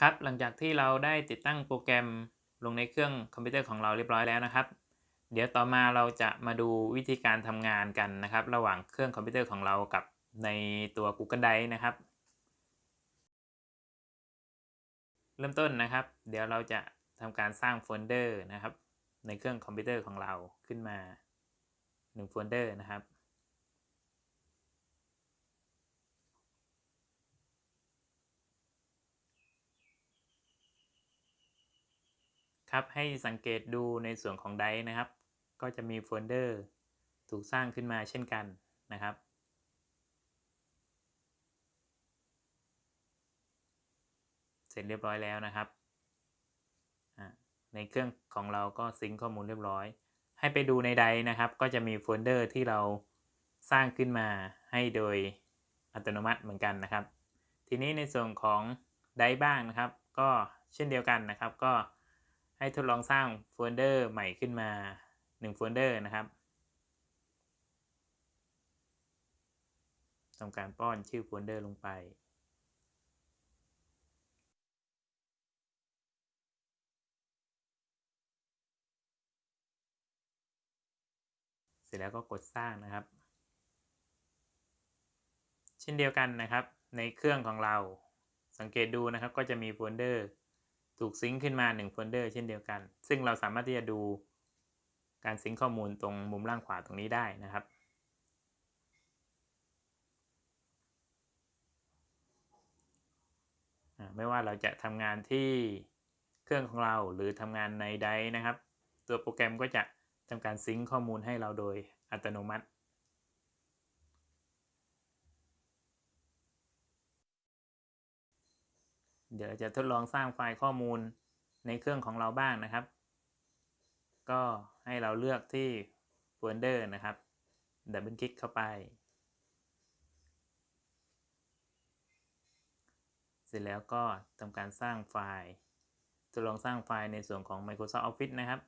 ครับหลังจากที่เราได้ติดตั้งโปรแกรมลงในเครื่องคอมพิวเตอร์ของเราเรียบร้อยแล้วนะครับ เดี๋ยวต่อมาเราจะมาดูวิธีการทำงานกันนะครับ ระหว่างเครื่องคอมพิวเตอร์ของเรากับในตัว Google Drive นะครับ เริ่มต้นนะครับ เดี๋ยวเราจะทำการสร้างโฟลเดอร์นะครับ ในเครื่องคอมพิวเตอร์ของเราขึ้นมา1โฟลเดอร์นะครับ ครับให้สังเกตดูในส่วนของ Drive นะครับ ก็จะมีโฟลเดอร์ถูกสร้างขึ้นมาเช่นกันนะครับ เสร็จเรียบร้อยแล้วนะครับในเครื่องของเราก็ sync ข้อมูลเรียบร้อย ให้ไปดูใน Drive นะครับ ก็จะมีโฟลเดอร์ที่เราสร้างขึ้นมาให้โดยอัตโนมัติเหมือนกันนะครับ ทีนี้ในส่วนของDrive บ้างนะครับ ก็เช่นเดียวกันนะครับ ก็ ให้ทดลองสร้างโฟลเดอร์ใหม่ขึ้นมา1โฟลเดอร์นะครับทำการป้อนชื่อโฟลเดอร์ลงไปเสร็จแล้วก็กดสร้างนะครับ เช่นเดียวกันนะครับ ในเครื่องของเราสังเกตดูนะครับก็จะมีโฟลเดอร์ ถูก sync ขึ้นมา1โฟลเดอร์เช่นเดียวกัน ซึ่งเราสามารถที่จะดูการ sync ข้อมูลตรงมุมล่างขวาตรงนี้ได้นะครับ ไม่ว่าเราจะทำงานที่เครื่องของเราหรือทำงานในไดนะครับ ตัวโปรแกรมก็จะทำการ sync ข้อมูลให้เราโดยอัตโนมัติ เดี๋ยวจะทดลองสร้างไฟล์ข้อมูลในเครื่องของเราบ้างนะครับ ก็ให้เราเลือกที่โฟลเดอร์นะครับดับเบิลคลิกเข้าไป เสร็จแล้วก็ทำการสร้างไฟล์ทดลองสร้างไฟล์ในส่วนของ Microsoft Office นะครับ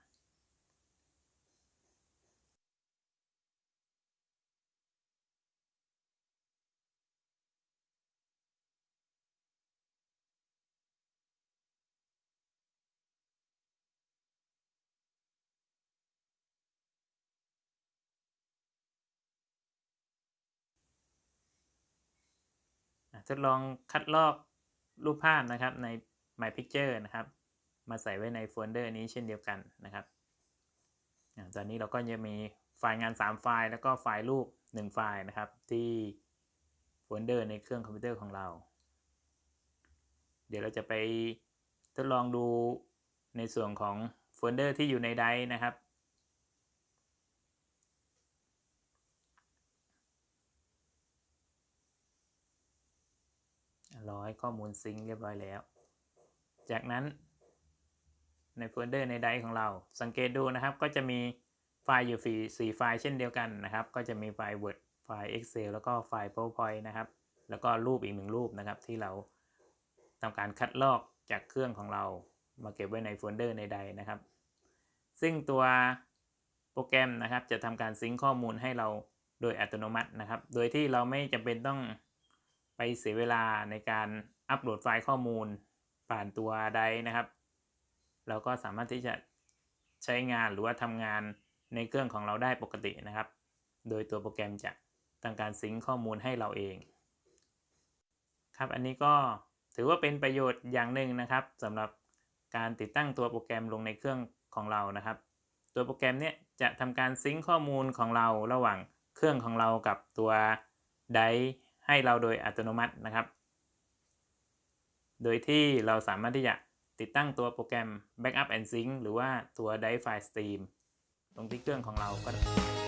ทดลองคัดลอกรูปภาพนะครับใน My Picture นะครับ มาใส่ไว้ในโฟลเดอร์นี้เช่นเดียวกันนะครับตอนนี้เราก็จะมีไฟล์งาน 3 ไฟล์ แล้วก็ไฟล์รูป 1 ไฟล์นะครับ ที่โฟลเดอร์ในเครื่องคอมพิวเตอร์ของเรา เดี๋ยวเราจะไปทดลองดูในส่วนของโฟลเดอร์ที่อยู่ใน Drive นะครับ ร้อยข้อมูล sync เรียบร้อยแล้ว จากนั้นในโฟลเดอร์ใน Drive ของเรา สังเกตดูนะครับ ก็จะมีไฟล์อยู่4ไฟล์เช่นเดียวกันนะครับ ก็จะมีไฟล์ Word ไฟล์ Excel แล้วก็ไฟล์ PowerPoint นะครับ แล้วก็รูปอีกหนึ่งรูปนะครับ ที่เราทำการคัดลอกจากเครื่องของเรามาเก็บไว้ในโฟลเดอร์ในใดนะครับ ซึ่งตัวโปรแกรมนะครับ จะทำการ sync ข้อมูลให้เราโดยอัตโนมัตินะครับ โดยที่เราไม่จำเป็นต้อง ไปเสียเวลาในการอัปโหลดไฟล์ข้อมูลผ่านตัวใดนะครับ เราก็สามารถที่จะใช้งานหรือว่าทำงานในเครื่องของเราได้ปกตินะครับ โดยตัวโปรแกรมจะทำการซิงค์ข้อมูลให้เราเอง ครับอันนี้ก็ถือว่าเป็นประโยชน์อย่างหนึ่งนะครับสำหรับการติดตั้งตัวโปรแกรมลงในเครื่องของเรานะครับ ตัวโปรแกรมเนี้ยจะทำการซิงค์ข้อมูลของเราระหว่างเครื่องของเรากับตัวได ให้เราโดยอัตโนมัตินะครับ โดยที่เราสามารถที่จะติดตั้งตัวโปรแกรม Backup and Sync หรือว่าตัว Drive File Stream ตรงที่เครื่องของเราก็ได้